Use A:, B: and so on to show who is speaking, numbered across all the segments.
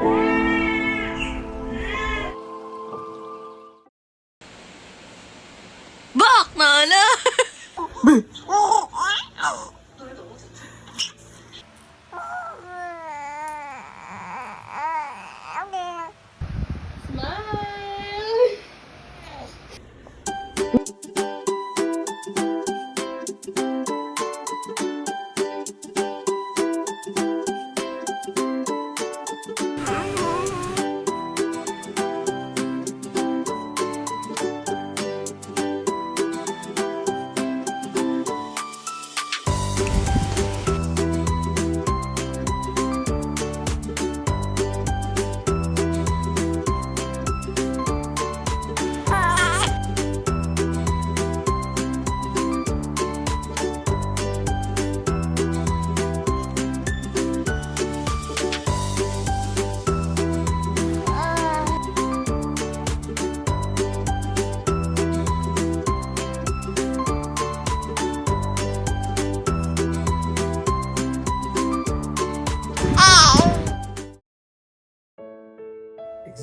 A: Música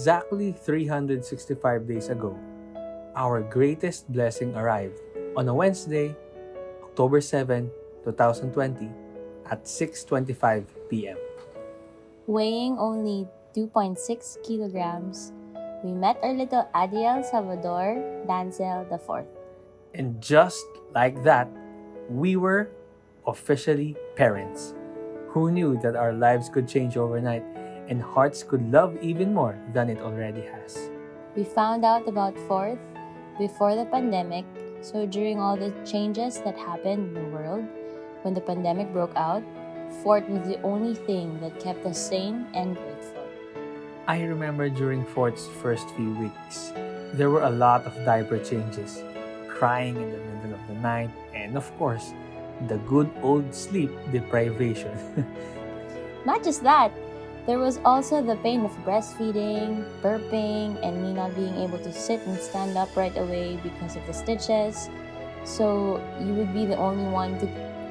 B: Exactly 365 days ago, our greatest blessing arrived on a Wednesday, October 7, 2020 at 6:25 p.m.
C: Weighing only 2.6 kilograms, we met our little Adiel Salvador Dancel IV.
B: And just like that, we were officially parents. Who knew that our lives could change overnight and hearts could love even more than it already has?
C: We found out about Fourth before the pandemic, so during all the changes that happened in the world, when the pandemic broke out, Fourth was the only thing that kept us sane and grateful.
B: I remember during Fourth's first few weeks, there were a lot of diaper changes, crying in the middle of the night, and of course, the good old sleep deprivation.
C: Not just that, there was also the pain of breastfeeding, burping, and me not being able to sit and stand up right away because of the stitches. So you would be the only one to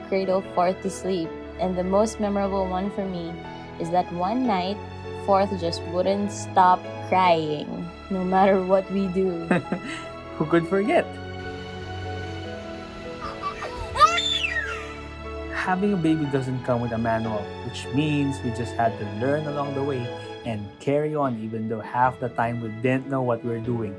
C: cradle Fourth to sleep. And the most memorable one for me is that one night, Fourth just wouldn't stop crying, no matter what we do.
B: Who could forget? Having a baby doesn't come with a manual, which means we just had to learn along the way and carry on even though half the time we didn't know what we were doing.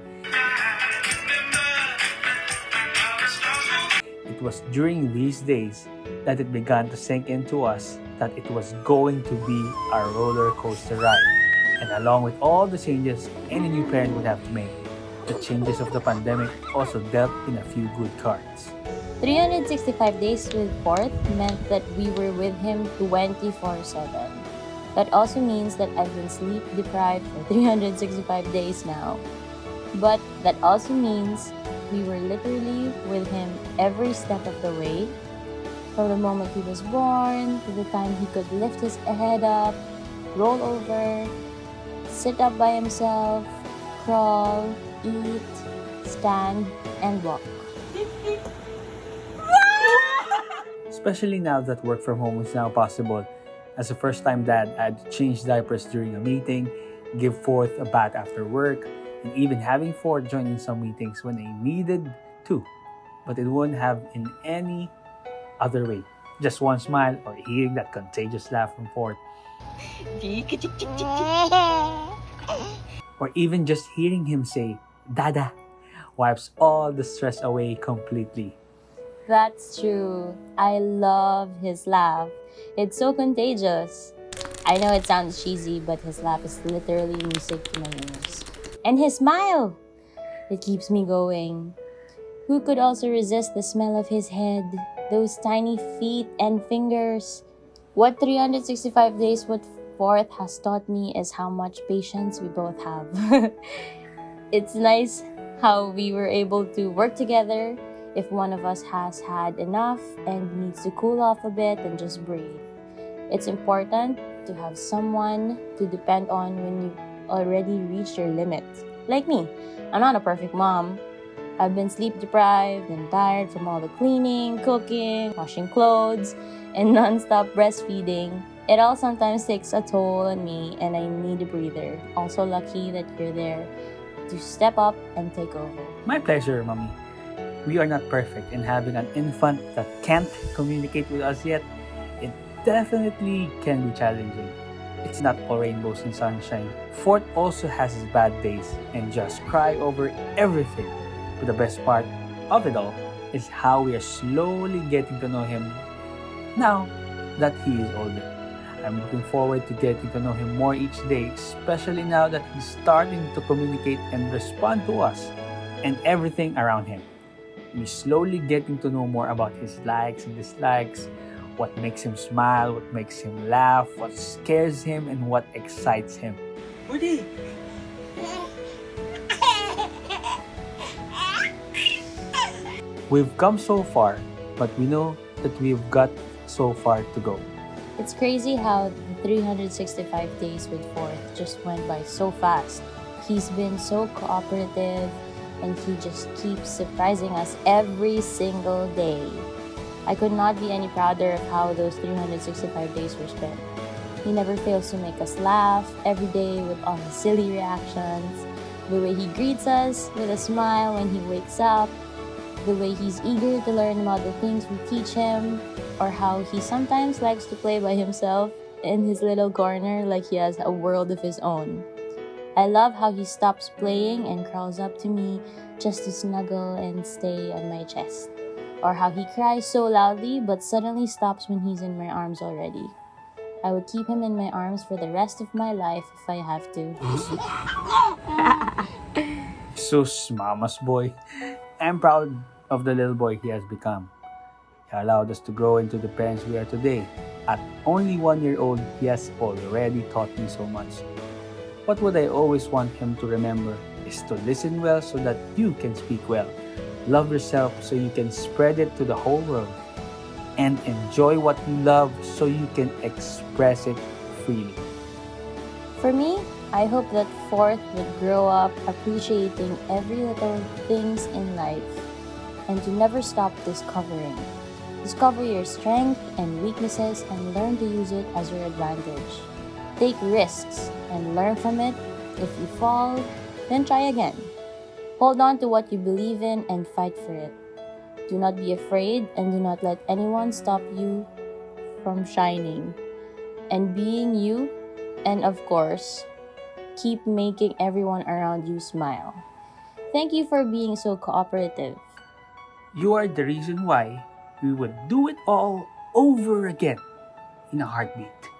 B: It was during these days that it began to sink into us that it was going to be a roller coaster ride. And along with all the changes any new parent would have to make, the changes of the pandemic also dealt in a few good cards.
C: 365 days with Fourth meant that we were with him 24 7. That also means that I've been sleep deprived for 365 days now. But that also means we were literally with him every step of the way. From the moment he was born to the time he could lift his head up, roll over, sit up by himself, crawl, eat, stand, and walk.
B: Especially now that work from home is now possible. As a first time dad, I had to change diapers during a meeting, give Fourth a bath after work, and even having Fourth join in some meetings when I needed to. But it wouldn't have in any other way. Just one smile or hearing that contagious laugh from Fourth, or even just hearing him say, Dada, wipes all the stress away completely.
C: That's true. I love his laugh. It's so contagious. I know it sounds cheesy, but his laugh is literally music to my ears. And his smile! It keeps me going. Who could also resist the smell of his head, those tiny feet and fingers? What 365 days with Fourth has taught me is how much patience we both have. it's nice how we were able to work together if one of us has had enough and needs to cool off a bit and just breathe. It's important to have someone to depend on when you already reach your limit. Like me, I'm not a perfect mom. I've been sleep deprived and tired from all the cleaning, cooking, washing clothes, and non-stop breastfeeding. It all sometimes takes a toll on me, and I need a breather. Also, lucky that you're there to step up and take over.
B: My pleasure, Mommy. We are not perfect, and having an infant that can't communicate with us yet, it definitely can be challenging. It's not all rainbows and sunshine. Fourth also has his bad days and just cry over everything. But the best part of it all is how we are slowly getting to know him now that he is older. I'm looking forward to getting to know him more each day, especially now that he's starting to communicate and respond to us and everything around him. We're slowly getting to know more about his likes and dislikes, what makes him smile, what makes him laugh, what scares him, and what excites him. Woody! We've come so far, but we know that we've got so far to go.
C: It's crazy how the 365 days with Fourth just went by so fast. He's been so cooperative and he just keeps surprising us every single day. I could not be any prouder of how those 365 days were spent. He never fails to make us laugh every day with all his silly reactions, the way he greets us with a smile when he wakes up, the way he's eager to learn about the things we teach him, or how he sometimes likes to play by himself in his little corner like he has a world of his own. I love how he stops playing and crawls up to me just to snuggle and stay on my chest. Or how he cries so loudly but suddenly stops when he's in my arms already. I would keep him in my arms for the rest of my life if I have to.
B: Sus, mama's boy. I'm proud of the little boy he has become. He allowed us to grow into the parents we are today. At only one year old, he has already taught me so much. What would I always want him to remember is to listen well so that you can speak well. Love yourself so you can spread it to the whole world. And enjoy what you love so you can express it freely.
C: For me, I hope that Fourth would grow up appreciating every little things in life and to never stop discovering. Discover your strength and weaknesses and learn to use it as your advantage. Take risks and learn from it. If you fall, then try again. Hold on to what you believe in and fight for it. Do not be afraid and do not let anyone stop you from shining and being you. And of course, keep making everyone around you smile. Thank you for being so cooperative.
B: You are the reason why we would do it all over again in a heartbeat.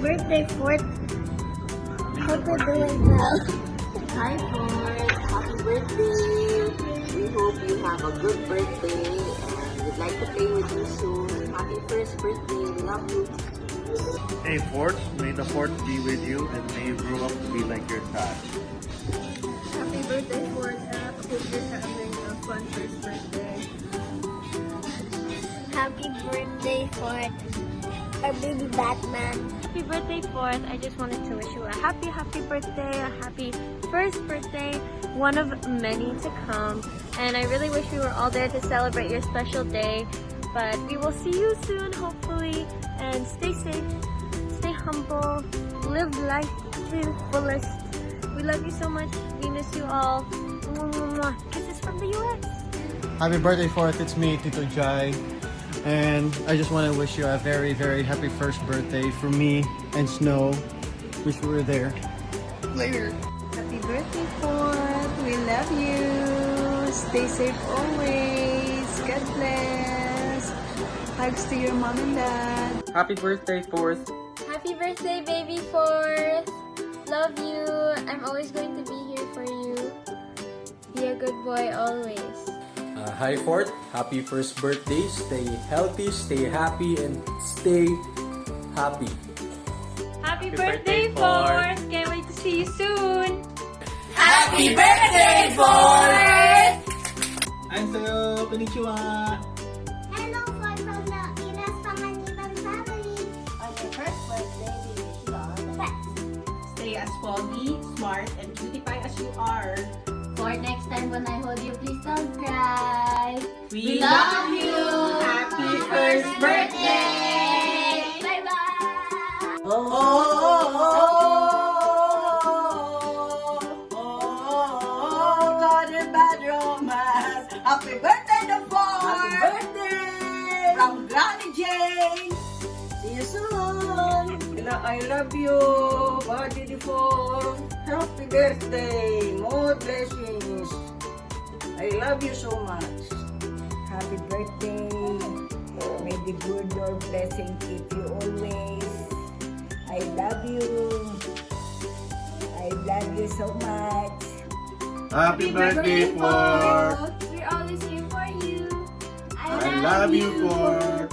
A: Birthday, Fort. Hope you're doing well.
D: Hi, Ford. Happy birthday. We hope you have a good birthday and we'd like to play with you soon. Happy first birthday. We love you.
E: Hey Fort, may the Fort be with you and may you grow up to be like your dad.
F: Happy birthday, Ford. I hope you're having a fun first birthday.
A: Happy birthday, Fort. Our baby Batman.
F: Happy birthday, Fourth. I just wanted to wish you a happy, happy birthday, a happy first birthday, one of many to come. And I really wish we were all there to celebrate your special day. But we will see you soon, hopefully. And stay safe, stay humble, live life to the fullest. We love you so much. We miss you all. Mwah, mwah, mwah. Kisses from the US.
G: Happy birthday, Fourth. It's me, Tito Jai. And I just want to wish you a very, very happy first birthday from me and Snow. Wish we were there. Later.
F: Happy birthday, Ford. We love you. Stay safe always. God bless. Hugs to your mom and dad.
H: Happy birthday, Fourth.
A: Happy birthday, baby Fourth. Love you. I'm always going to be here for you. Be a good boy always.
I: Uh, hi Fort, happy first birthday. Stay healthy, stay happy, and stay happy.
A: Happy,
F: birthday,
A: birthday,
F: Ford.
A: Ford! Can't wait to see you soon!
H: Ansayo, konnichiwa.
J: Hello, Ford from the Iras Panganiban family. On your first birthday, we wish you all the best.
K: Stay as foggy, smart, and cutie as you are.
L: For next time when I hold you, please don't cry.
K: We,
L: love you.
K: Happy first birthday.
L: Bye bye.
K: Oh, oh, oh, oh, oh, God. Happy birthday. See you soon. I love you, Body Default. Happy birthday. More blessings. I love you so much.
M: Happy birthday. May the good Lord blessing keep you always. I love you. I love you so much.
H: Happy birthday, Ford.
A: We're always here for you.
H: I love you, Ford.